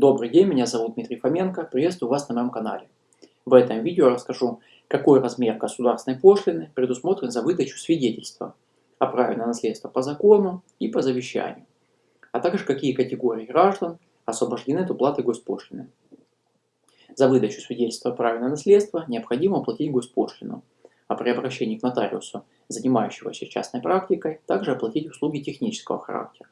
Добрый день, меня зовут Дмитрий Фоменко, приветствую вас на моем канале. В этом видео расскажу, какой размер государственной пошлины предусмотрен за выдачу свидетельства о праве на наследство по закону и по завещанию, а также какие категории граждан освобождены от уплаты госпошлины. За выдачу свидетельства о праве на наследство необходимо оплатить госпошлину, а при обращении к нотариусу, занимающегося частной практикой, также оплатить услуги технического характера.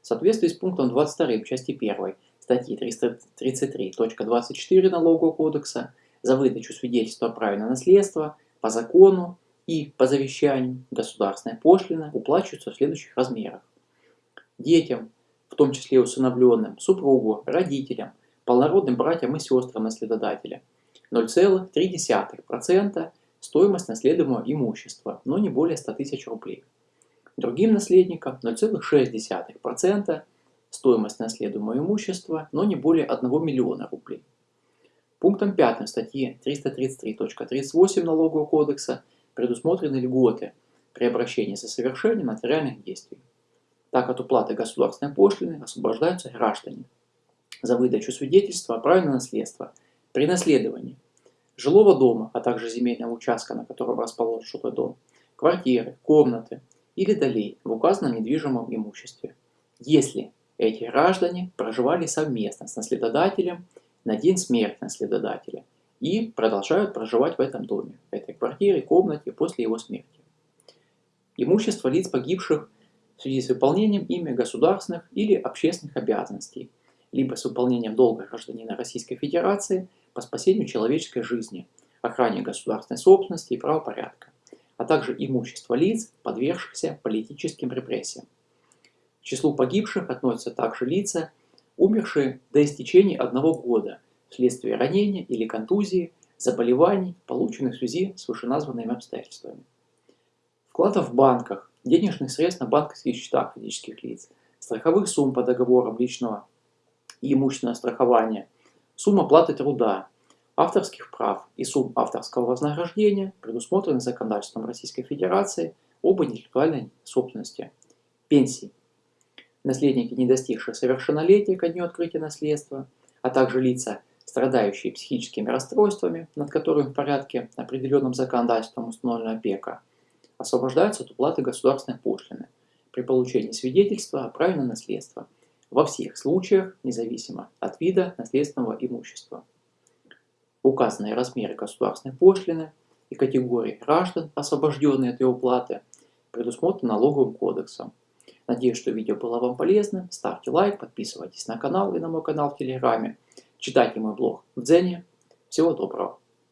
В соответствии с пунктом 22 части 1 статьи 333.24 Налогового кодекса за выдачу свидетельства о праве на наследство по закону и по завещанию государственная пошлина уплачивается в следующих размерах. Детям, в том числе усыновленным, супругу, родителям, полнородным братьям и сестрам наследодателя 0,3% стоимость наследуемого имущества, но не более 100 тысяч рублей. Другим наследникам 0,6% стоимость наследуемого имущества, но не более 1 миллиона рублей. Пунктом 5 статьи 333.38 Налогового кодекса предусмотрены льготы при обращении за совершением нотариальных действий. Так от уплаты государственной пошлины освобождаются граждане за выдачу свидетельства о праве на наследство при наследовании жилого дома, а также земельного участка, на котором расположен жилой дом, квартиры, комнаты или долей в указанном недвижимом имуществе, если эти граждане проживали совместно с наследодателем на день смерти наследодателя и продолжают проживать в этом доме, в этой квартире, комнате после его смерти. Имущество лиц погибших в связи с выполнением ими государственных или общественных обязанностей, либо с выполнением долга гражданина Российской Федерации по спасению человеческой жизни, охране государственной собственности и правопорядка, а также имущество лиц, подвергшихся политическим репрессиям числу погибших относятся также лица, умершие до истечения одного года вследствие ранения или контузии, заболеваний, полученных в связи с вышеназванными обстоятельствами. Вкладов в банках, денежных средств на банковских счетах физических лиц, страховых сумм по договорам личного и имущественного страхования, сумма платы труда, авторских прав и сумм авторского вознаграждения предусмотрены законодательством Российской Федерации об интеллектуальной собственности, пенсии, наследники, не достигшие совершеннолетия ко дню открытия наследства, а также лица, страдающие психическими расстройствами, над которыми в порядке, определенным законодательством установлена опека, освобождаются от уплаты государственной пошлины при получении свидетельства о праве на наследство во всех случаях, независимо от вида наследственного имущества. Указанные размеры государственной пошлины и категории граждан, освобожденные от ее уплаты, предусмотрены налоговым кодексом, Надеюсь, что видео было вам полезным. Ставьте лайк, подписывайтесь на канал и на мой канал в Телеграме. Читайте мой блог в Дзене. Всего доброго.